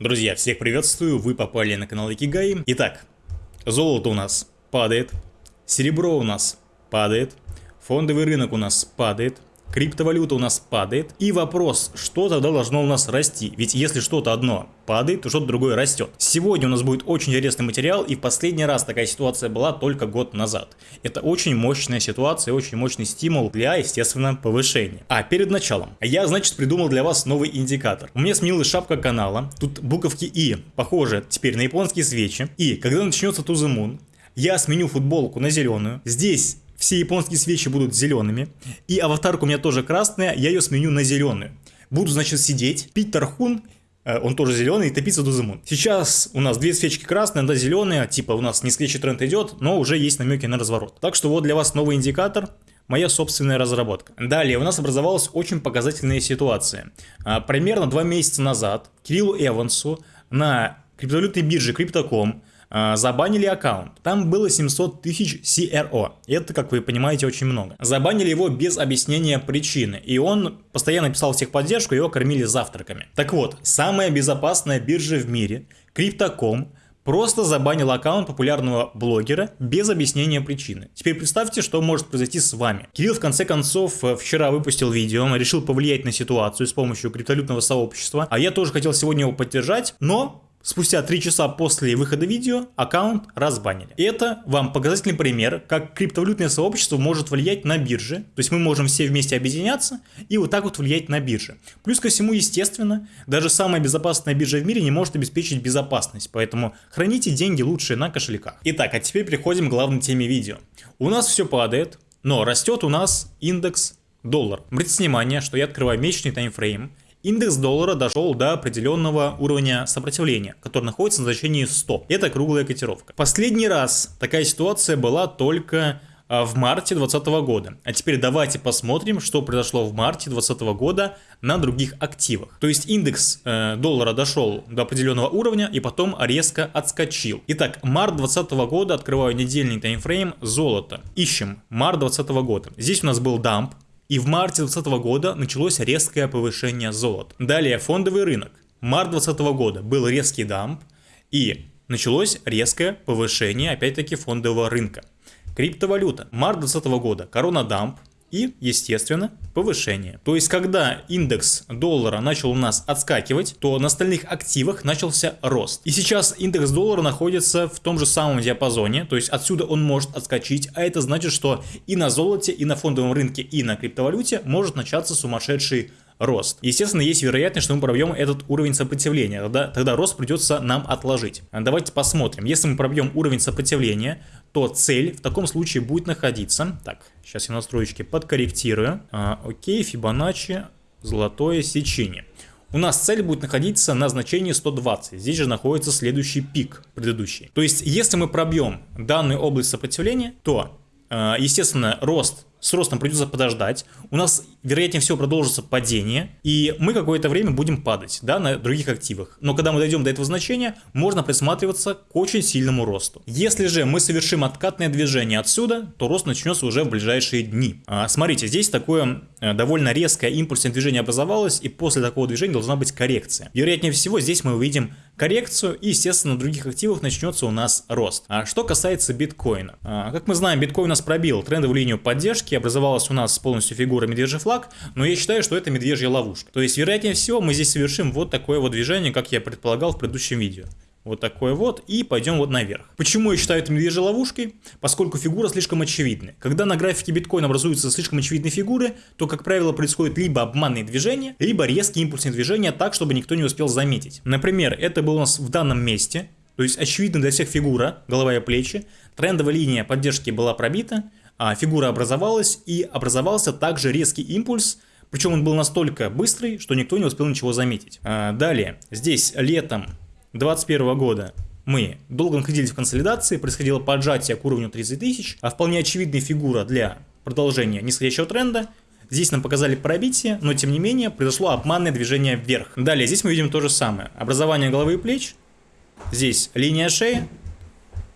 Друзья, всех приветствую, вы попали на канал Икигай. Итак, золото у нас падает, серебро у нас падает, фондовый рынок у нас падает, Криптовалюта у нас падает. И вопрос, что тогда должно у нас расти? Ведь если что-то одно падает, то что-то другое растет. Сегодня у нас будет очень интересный материал, и в последний раз такая ситуация была только год назад. Это очень мощная ситуация, очень мощный стимул для, естественно, повышения. А перед началом, я, значит, придумал для вас новый индикатор. У меня сменилась шапка канала, тут буковки И похожи теперь на японские свечи. И когда начнется To The я сменю футболку на зеленую. Здесь все японские свечи будут зелеными. И аватарка у меня тоже красная, я ее сменю на зеленую. Буду, значит, сидеть, пить тархун, э, он тоже зеленый, и топиться Дуземун. Сейчас у нас две свечки красные, одна зеленая, типа у нас нисходящий тренд идет, но уже есть намеки на разворот. Так что вот для вас новый индикатор, моя собственная разработка. Далее у нас образовалась очень показательная ситуация. А, примерно два месяца назад Кириллу Эвансу на криптовалютной бирже а, забанили аккаунт. Там было 700 тысяч CRO. Это, как вы понимаете, очень много. Забанили его без объяснения причины. И он постоянно писал всех поддержку, его кормили завтраками. Так вот, самая безопасная биржа в мире, Crypto.com, просто забанил аккаунт популярного блогера без объяснения причины. Теперь представьте, что может произойти с вами. Кирилл в конце концов э, вчера выпустил видео, решил повлиять на ситуацию с помощью криптовалютного сообщества, а я тоже хотел сегодня его поддержать, но Спустя 3 часа после выхода видео аккаунт разбанили. Это вам показательный пример, как криптовалютное сообщество может влиять на биржи. То есть мы можем все вместе объединяться и вот так вот влиять на биржи. Плюс ко всему, естественно, даже самая безопасная биржа в мире не может обеспечить безопасность. Поэтому храните деньги лучше на кошельках. Итак, а теперь переходим к главной теме видео. У нас все падает, но растет у нас индекс доллар. Обратите внимание, что я открываю месячный таймфрейм Индекс доллара дошел до определенного уровня сопротивления, который находится на значении 100. Это круглая котировка. Последний раз такая ситуация была только а, в марте 2020 года. А теперь давайте посмотрим, что произошло в марте 2020 года на других активах. То есть индекс э, доллара дошел до определенного уровня и потом резко отскочил. Итак, март 2020 года, открываю недельный таймфрейм, золото. Ищем март 2020 года. Здесь у нас был дамп, и в марте 2020 года началось резкое повышение золота. Далее фондовый рынок. Март 2020 года был резкий дамп и началось резкое повышение опять-таки фондового рынка. Криптовалюта. Март 2020 года. Корона дамп и, естественно, повышение. То есть, когда индекс доллара начал у нас отскакивать, то на остальных активах начался рост. И сейчас индекс доллара находится в том же самом диапазоне, то есть отсюда он может отскочить, а это значит, что и на золоте, и на фондовом рынке, и на криптовалюте может начаться сумасшедший рост. Естественно, есть вероятность, что мы пробьем этот уровень сопротивления, тогда, тогда рост придется нам отложить. Давайте посмотрим. Если мы пробьем уровень сопротивления, то цель в таком случае будет находиться... Так, сейчас я настройки подкорректирую. А, окей, Фибоначчи, золотое сечение. У нас цель будет находиться на значении 120. Здесь же находится следующий пик предыдущий. То есть, если мы пробьем данную область сопротивления, то, а, естественно, рост с ростом придется подождать, у нас, вероятнее всего, продолжится падение, и мы какое-то время будем падать, да, на других активах. Но когда мы дойдем до этого значения, можно присматриваться к очень сильному росту. Если же мы совершим откатное движение отсюда, то рост начнется уже в ближайшие дни. А, смотрите, здесь такое э, довольно резкое импульсное движение образовалось, и после такого движения должна быть коррекция. Вероятнее всего, здесь мы увидим коррекцию, и, естественно, на других активах начнется у нас рост. А что касается биткоина. А, как мы знаем, биткоин у нас пробил трендовую линию поддержки, образовалась у нас полностью фигура медвежий флаг, но я считаю, что это медвежья ловушка. То есть, вероятнее всего, мы здесь совершим вот такое вот движение, как я предполагал в предыдущем видео. Вот такое вот, и пойдем вот наверх. Почему я считаю это медвежьей ловушкой? Поскольку фигура слишком очевидна. Когда на графике биткоина образуются слишком очевидные фигуры, то, как правило, происходит либо обманные движения, либо резкие импульсные движения так, чтобы никто не успел заметить. Например, это было у нас в данном месте, то есть очевидно для всех фигура, голова и плечи, трендовая линия поддержки была пробита, фигура образовалась и образовался также резкий импульс, причем он был настолько быстрый, что никто не успел ничего заметить. А, далее, здесь летом 2021 года мы долго находились в консолидации, происходило поджатие к уровню 30 тысяч, а вполне очевидная фигура для продолжения нисходящего тренда. Здесь нам показали пробитие, но тем не менее произошло обманное движение вверх. Далее здесь мы видим то же самое. Образование головы и плеч, здесь линия шеи,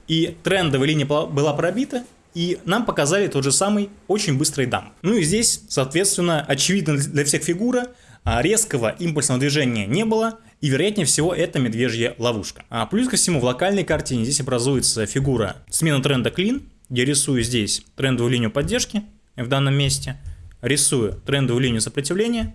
и трендовая линия была пробита, и нам показали тот же самый очень быстрый дамп. Ну и здесь, соответственно, очевидно для всех фигура, а резкого импульсного движения не было, И вероятнее всего это медвежья ловушка. А плюс ко всему в локальной картине здесь образуется фигура смена тренда клин. Я рисую здесь трендовую линию поддержки в данном месте. Рисую трендовую линию сопротивления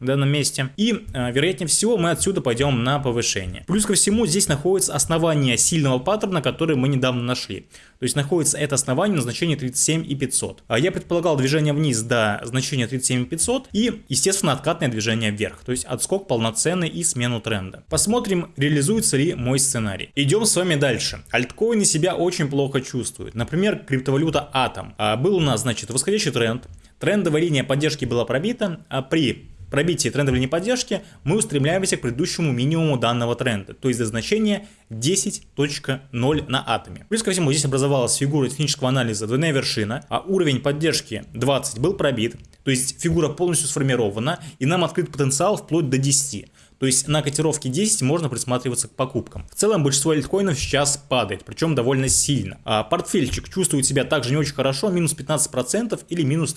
в данном месте. И, э, вероятнее всего, мы отсюда пойдем на повышение. Плюс ко всему, здесь находится основание сильного паттерна, который мы недавно нашли. То есть находится это основание на значении 37 и 500. А я предполагал движение вниз до значения 37 и 500 и, естественно, откатное движение вверх. То есть отскок полноценный и смену тренда. Посмотрим, реализуется ли мой сценарий. Идем с вами дальше. Альткоины себя очень плохо чувствуют. Например, криптовалюта Atom. А был у нас, значит, восходящий тренд. Трендовая линия поддержки была пробита, а при пробитии трендовой линии поддержки мы устремляемся к предыдущему минимуму данного тренда, то есть до значения 10.0 на атоме. Плюс ко всему здесь образовалась фигура технического анализа двойная вершина, а уровень поддержки 20 был пробит, то есть фигура полностью сформирована и нам открыт потенциал вплоть до 10. То есть на котировке 10 можно присматриваться к покупкам. В целом большинство альткоинов сейчас падает, причем довольно сильно. А портфельчик чувствует себя также не очень хорошо, минус 15% или минус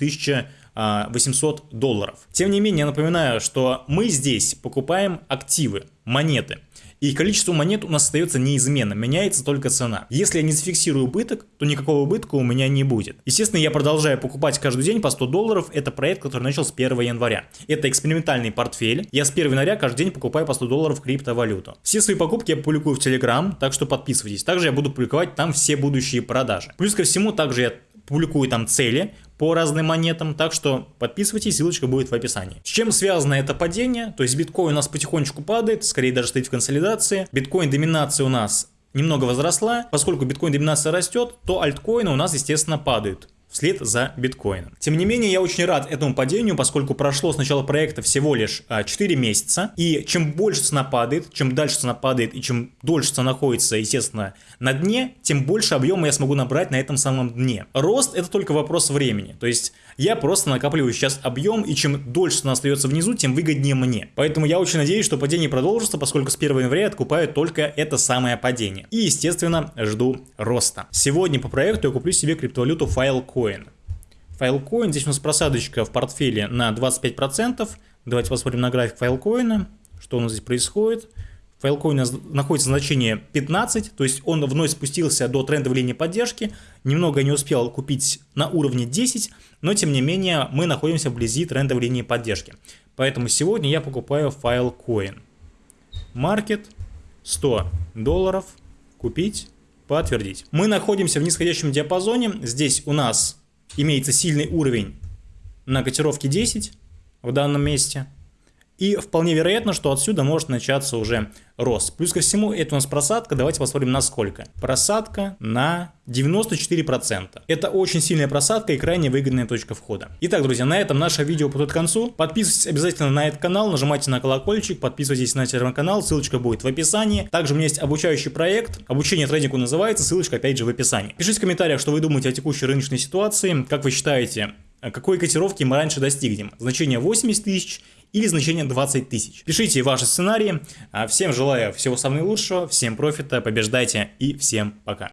1800 долларов. Тем не менее, я напоминаю, что мы здесь покупаем активы, монеты. И количество монет у нас остается неизменным, меняется только цена. Если я не зафиксирую убыток, то никакого убытка у меня не будет. Естественно, я продолжаю покупать каждый день по 100 долларов. Это проект, который начал с 1 января. Это экспериментальный портфель. Я с 1 января каждый день покупаю по 100 долларов криптовалюту. Все свои покупки я публикую в Telegram, так что подписывайтесь. Также я буду публиковать там все будущие продажи. Плюс ко всему, также я публикую там цели по разным монетам, так что подписывайтесь, ссылочка будет в описании. С чем связано это падение? То есть биткоин у нас потихонечку падает, скорее даже стоит в консолидации. Биткоин доминация у нас немного возросла. Поскольку биткоин доминация растет, то альткоины у нас, естественно, падают вслед за биткоином. Тем не менее, я очень рад этому падению, поскольку прошло с начала проекта всего лишь 4 а, месяца, и чем больше цена падает, чем дальше цена падает и чем дольше цена находится, естественно, на дне, тем больше объема я смогу набрать на этом самом дне. Рост это только вопрос времени, то есть я просто накапливаю сейчас объем, и чем дольше цена остается внизу, тем выгоднее мне. Поэтому я очень надеюсь, что падение продолжится, поскольку с 1 января откупаю только это самое падение. И, естественно, жду роста. Сегодня по проекту я куплю себе криптовалюту Filecoin. Filecoin, здесь у нас просадочка в портфеле на 25%. Давайте посмотрим на график Filecoin, что у нас здесь происходит. Filecoin находится значение 15, то есть он вновь спустился до трендовой линии поддержки. Немного не успел купить на уровне 10, но тем не менее мы находимся вблизи трендовой линии поддержки. Поэтому сегодня я покупаю Filecoin. Маркет 100 долларов. Купить подтвердить. Мы находимся в нисходящем диапазоне. Здесь у нас имеется сильный уровень на котировке 10 в данном месте. И вполне вероятно, что отсюда может начаться уже рост. Плюс ко всему, это у нас просадка. Давайте посмотрим на сколько. Просадка на 94%. Это очень сильная просадка и крайне выгодная точка входа. Итак, друзья, на этом наше видео подходит к концу. Подписывайтесь обязательно на этот канал, нажимайте на колокольчик, подписывайтесь на телеграм-канал, ссылочка будет в описании. Также у меня есть обучающий проект, обучение трейдингу называется, ссылочка опять же в описании. Пишите в комментариях, что вы думаете о текущей рыночной ситуации, как вы считаете, какой котировки мы раньше достигнем. Значение 80 тысяч или значение 20 тысяч. Пишите ваши сценарии. А всем желаю всего самого лучшего, всем профита, побеждайте и всем пока.